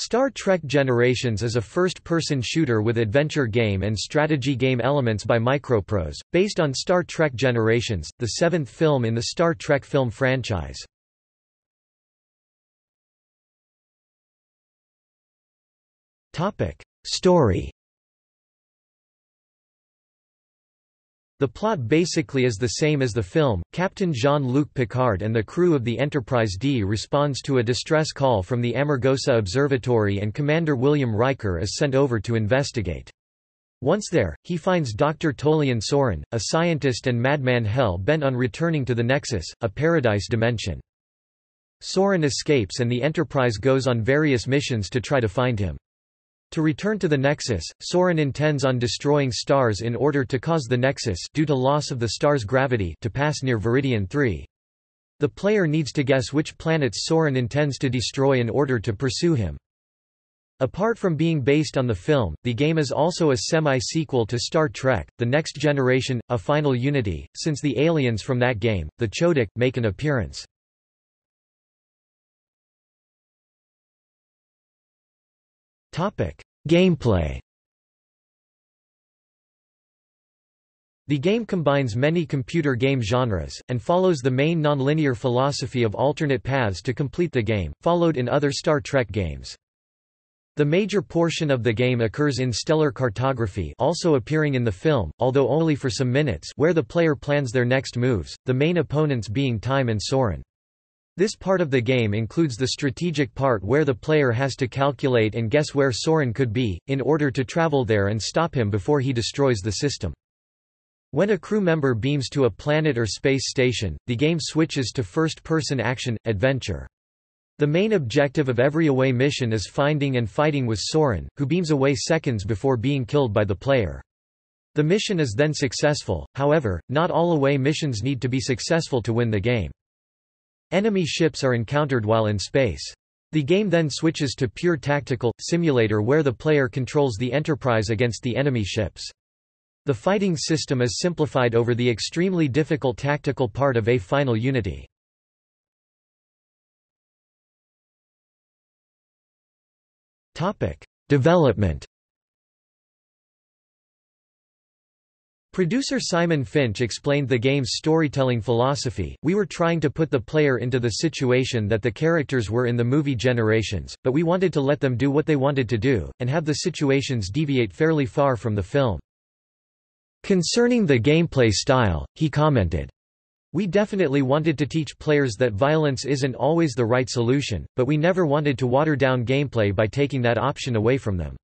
Star Trek Generations is a first-person shooter with adventure game and strategy game elements by Microprose, based on Star Trek Generations, the seventh film in the Star Trek film franchise. Story The plot basically is the same as the film. Captain Jean-Luc Picard and the crew of the Enterprise D responds to a distress call from the Amargosa Observatory and Commander William Riker is sent over to investigate. Once there, he finds Dr. Tolian Soran, a scientist and madman hell-bent on returning to the Nexus, a paradise dimension. Soran escapes and the Enterprise goes on various missions to try to find him. To return to the Nexus, Soran intends on destroying stars in order to cause the Nexus due to loss of the star's gravity to pass near Veridian 3. The player needs to guess which planets Soran intends to destroy in order to pursue him. Apart from being based on the film, the game is also a semi-sequel to Star Trek, The Next Generation, A Final Unity, since the aliens from that game, the Chodak, make an appearance. Gameplay The game combines many computer game genres, and follows the main nonlinear philosophy of alternate paths to complete the game, followed in other Star Trek games. The major portion of the game occurs in stellar cartography also appearing in the film, although only for some minutes where the player plans their next moves, the main opponents being Time and Soran. This part of the game includes the strategic part where the player has to calculate and guess where Soran could be, in order to travel there and stop him before he destroys the system. When a crew member beams to a planet or space station, the game switches to first-person action, adventure. The main objective of every away mission is finding and fighting with Soran, who beams away seconds before being killed by the player. The mission is then successful, however, not all away missions need to be successful to win the game. Enemy ships are encountered while in space. The game then switches to pure tactical, simulator where the player controls the Enterprise against the enemy ships. The fighting system is simplified over the extremely difficult tactical part of A Final Unity. Development Producer Simon Finch explained the game's storytelling philosophy, we were trying to put the player into the situation that the characters were in the movie Generations, but we wanted to let them do what they wanted to do, and have the situations deviate fairly far from the film. Concerning the gameplay style, he commented, we definitely wanted to teach players that violence isn't always the right solution, but we never wanted to water down gameplay by taking that option away from them.